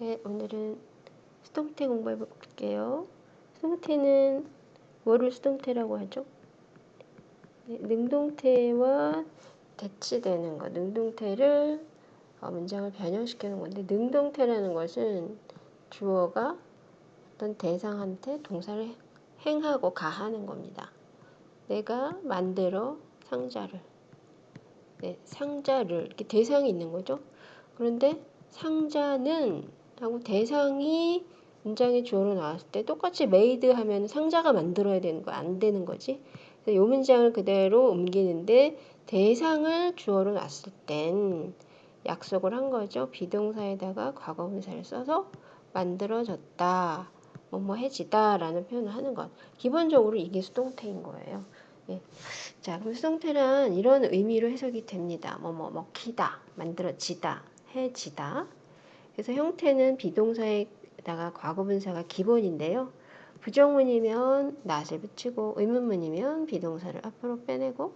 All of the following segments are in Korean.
네, 오늘은 수동태 공부해 볼게요. 수동태는 뭐를 수동태라고 하죠? 네, 능동태와 대치되는 것, 능동태를 어, 문장을 변형시키는 건데 능동태라는 것은 주어가 어떤 대상한테 동사를 행하고 가하는 겁니다. 내가 만들어 상자를 네, 상자를 이렇게 대상이 있는 거죠. 그런데 상자는 하고 대상이 문장의 주어로 나왔을 때 똑같이 made 하면 상자가 만들어야 되는 거 안 되는 거지. 이 문장을 그대로 옮기는데 대상을 주어로 놨을 땐 약속을 한 거죠. 비동사에다가 과거분사를 써서 만들어졌다. 뭐뭐 해지다 라는 표현을 하는 것. 기본적으로 이게 수동태인 거예요. 예. 자, 그럼 수동태란 이런 의미로 해석이 됩니다. 뭐뭐 먹히다, 만들어지다, 해지다. 그래서 형태는 비동사에다가 과거분사가 기본인데요. 부정문이면 낫을 붙이고 의문문이면 비동사를 앞으로 빼내고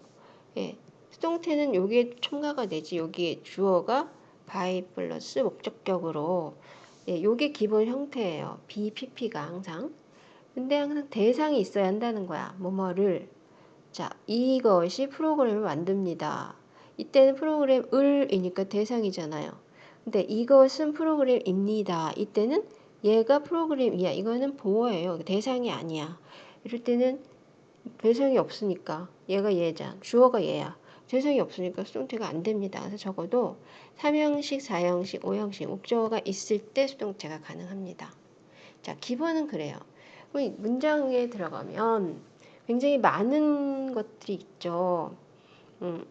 예, 수동태는 여기에 첨가가 되지 여기에 주어가 by 플러스 목적격으로 예, 요게 기본 형태예요. BPP가 항상 근데 항상 대상이 있어야 한다는 거야. 뭐뭐를 자 이것이 프로그램을 만듭니다. 이때는 프로그램 을이니까 대상이잖아요. 근데 이것은 프로그램입니다. 이때는 얘가 프로그램이야. 이거는 보어예요. 대상이 아니야. 이럴 때는 대상이 없으니까 얘가 얘자. 주어가 얘야. 대상이 없으니까 수동태가 안 됩니다. 그래서 적어도 3형식, 4형식, 5형식 목적어가 있을 때 수동태가 가능합니다. 자, 기본은 그래요. 문장에 들어가면 굉장히 많은 것들이 있죠. 음,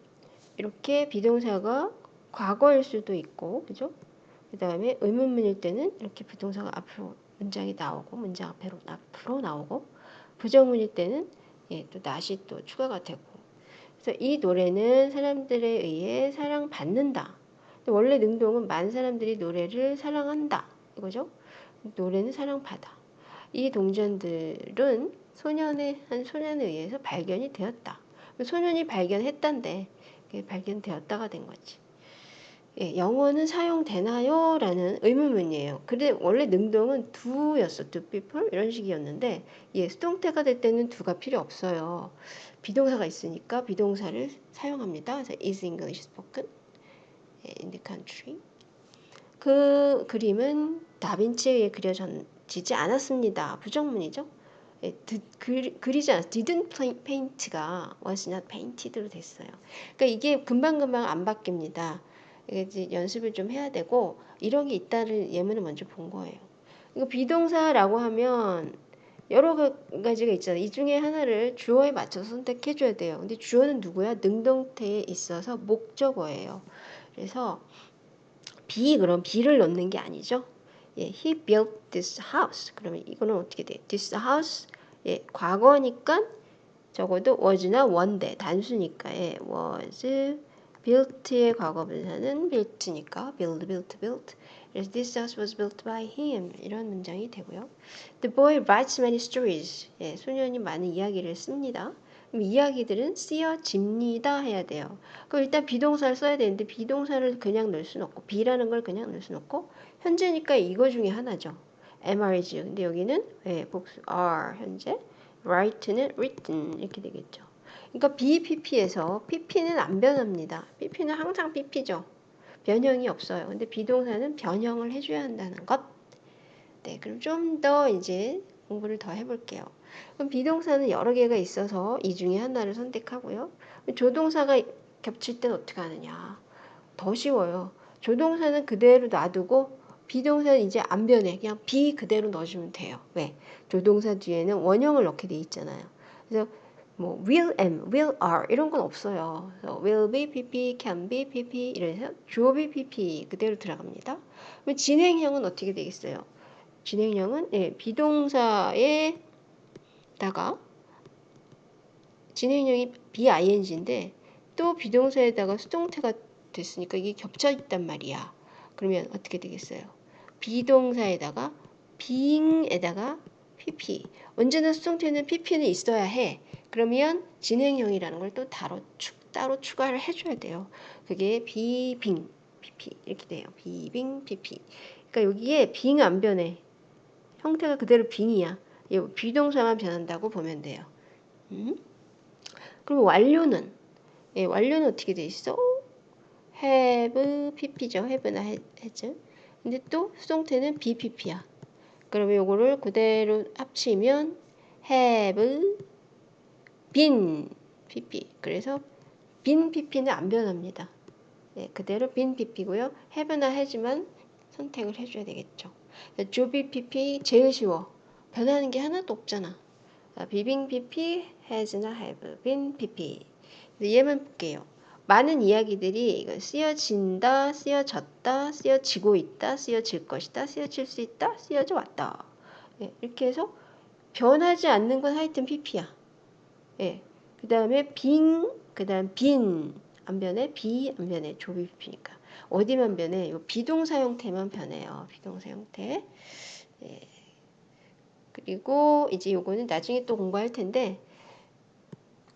이렇게 비동사가 과거일 수도 있고, 그죠? 그 다음에 의문문일 때는 이렇게 부동사가 앞으로 문장이 나오고, 문장 앞으로, 앞으로 나오고, 부정문일 때는 예, 또 낫이 또 추가가 되고. 그래서 이 노래는 사람들에 의해 사랑받는다. 원래 능동은 많은 사람들이 노래를 사랑한다. 이거죠? 노래는 사랑받아. 이 동전들은 소년의, 한 소년에 의해서 발견이 되었다. 소년이 발견했단데, 발견되었다가 된 거지. 예, 영어는 사용되나요? 라는 의문문이에요. 근데 원래 능동은 do였어. do people 이런 식이었는데 예, 수동태가 될 때는 do가 필요 없어요. 비동사가 있으니까 비동사를 사용합니다. 그래서 is English spoken in the country. 그 그림은 다빈치에 의해 그려지지 않았습니다. 부정문이죠. 예, 드, 그, 그리지 않았어. didn't paint가 was not painted로 됐어요. 그러니까 이게 금방금방 안 바뀝니다. 이제 연습을 좀 해야 되고 이런 게 있다를 예문을 먼저 본 거예요. 이거 비동사라고 하면 여러 가지가 있잖아요. 이 중에 하나를 주어에 맞춰서 선택해 줘야 돼요. 근데 주어는 누구야? 능동태에 있어서 목적어예요. 그래서 be 그럼 be를 넣는 게 아니죠. 예, he built this house. 그러면 이거는 어떻게 돼? this house 예, 과거니까 적어도 was나 원대 단수니까 예, was built의 과거 분사는 built니까 build, built, built. this house was built by him 이런 문장이 되고요. The boy writes many stories. 예, 소년이 많은 이야기를 씁니다. 그럼 이야기들은 쓰여집니다 해야 돼요. 그럼 일단 비동사를 써야 되는데 비동사를 그냥 넣을 수는 없고 be라는 걸 그냥 넣을 수는 없고 현재니까 이거 중에 하나죠. MR이죠. 근데 여기는 예, 복수 are 현재 write는 written 이렇게 되겠죠. 그러니까 BPP에서 PP는 안 변합니다. PP는 항상 PP죠. 변형이 없어요. 근데 비동사는 변형을 해줘야 한다는 것. 네, 그럼 좀 더 이제 공부를 더 해볼게요. 그럼 비동사는 여러 개가 있어서 이 중에 하나를 선택하고요. 조동사가 겹칠 땐 어떻게 하느냐. 더 쉬워요. 조동사는 그대로 놔두고 비동사는 이제 안 변해. 그냥 비 그대로 넣어주면 돼요. 왜? 조동사 뒤에는 원형을 넣게 돼 있잖아요. 그래서 뭐 will am, will are 이런 건 없어요. will be, pp, can be, pp 이래서 주어 be, pp 그대로 들어갑니다. 그럼 진행형은 어떻게 되겠어요? 진행형은 예, 비동사에다가 진행형이 bing인데 또 비동사에다가 수동태가 됐으니까 이게 겹쳐 있단 말이야. 그러면 어떻게 되겠어요? 비동사에다가 being에다가 pp 언제나 수동태는 pp는 있어야 해. 그러면 진행형이라는 걸 또 따로, 따로 추가를 해줘야 돼요. 그게 비빙, pp 이렇게 돼요. 비빙, pp. 그러니까 여기에 빙 안 변해. 형태가 그대로 빙이야. 이 비동사만 변한다고 보면 돼요. 음? 그럼 완료는 예, 완료는 어떻게 돼 있어? have pp죠. have나 has. 근데 또 수동태는 bpp야. 그러면 요거를 그대로 합치면 have been pp. 그래서 been pp는 안 변합니다. 예, 그대로 been pp고요. have나 has만 선택을 해줘야 되겠죠. 조비 pp 제일 쉬워. 변하는 게 하나도 없잖아. 비빙 pp, has나 have, been pp. 얘만 볼게요. 많은 이야기들이 쓰여진다, 쓰여졌다, 쓰여지고 있다, 쓰여질 것이다, 쓰여질 수 있다, 쓰여져 왔다. 예, 이렇게 해서 변하지 않는 건 하여튼 pp야. 예, 그 다음에 being, 그 다음 been, 안 변해, be, 안 변해, 조 be pp니까. 어디만 변해? 요 be동사 형태만 변해요. be동사 형태. 예. 그리고 이제 요거는 나중에 또 공부할 텐데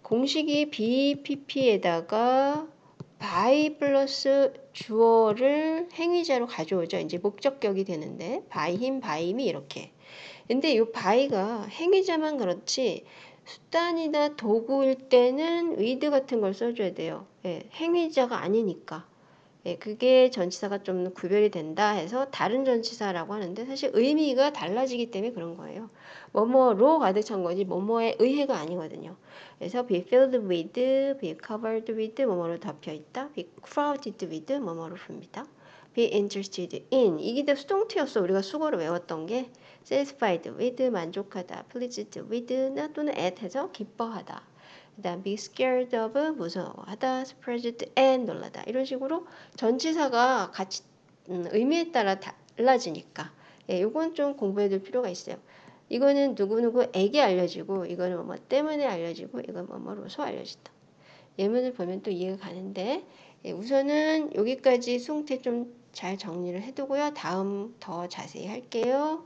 공식이 be pp에다가 by 플러스 주어를 행위자로 가져오죠. 이제 목적격이 되는데 by him, by me이 이렇게. 근데 이 by가 행위자만 그렇지 수단이나 도구일 때는 with 같은 걸 써줘야 돼요. 예, 행위자가 아니니까. 예, 그게 전치사가 좀 구별이 된다 해서 다른 전치사라고 하는데 사실 의미가 달라지기 때문에 그런 거예요. 뭐뭐로 가득 찬 거지 뭐뭐에 의해가 아니거든요. 그래서 be filled with, be covered with 뭐뭐로 덮여 있다. be crowded with 뭐뭐로 풉니다. Be interested in 이게 다 수동태였어. 우리가 수거를 외웠던 게 satisfied with 만족하다, pleased with 나 또는 at 해서 기뻐하다. 그 다음 be scared of 무서워하다, surprised and 놀라다 이런 식으로 전치사가 같이 음, 의미에 따라 달라지니까 예, 요건 좀 공부해 둘 필요가 있어요. 이거는 누구누구에게 알려지고 이거는 뭐 때문에 알려지고 이건 뭐뭐로서 알려진다. 예문을 보면 또 이해가 가는데 예, 우선은 여기까지 수태 좀 잘 정리를 해두고요. 다음 더 자세히 할게요.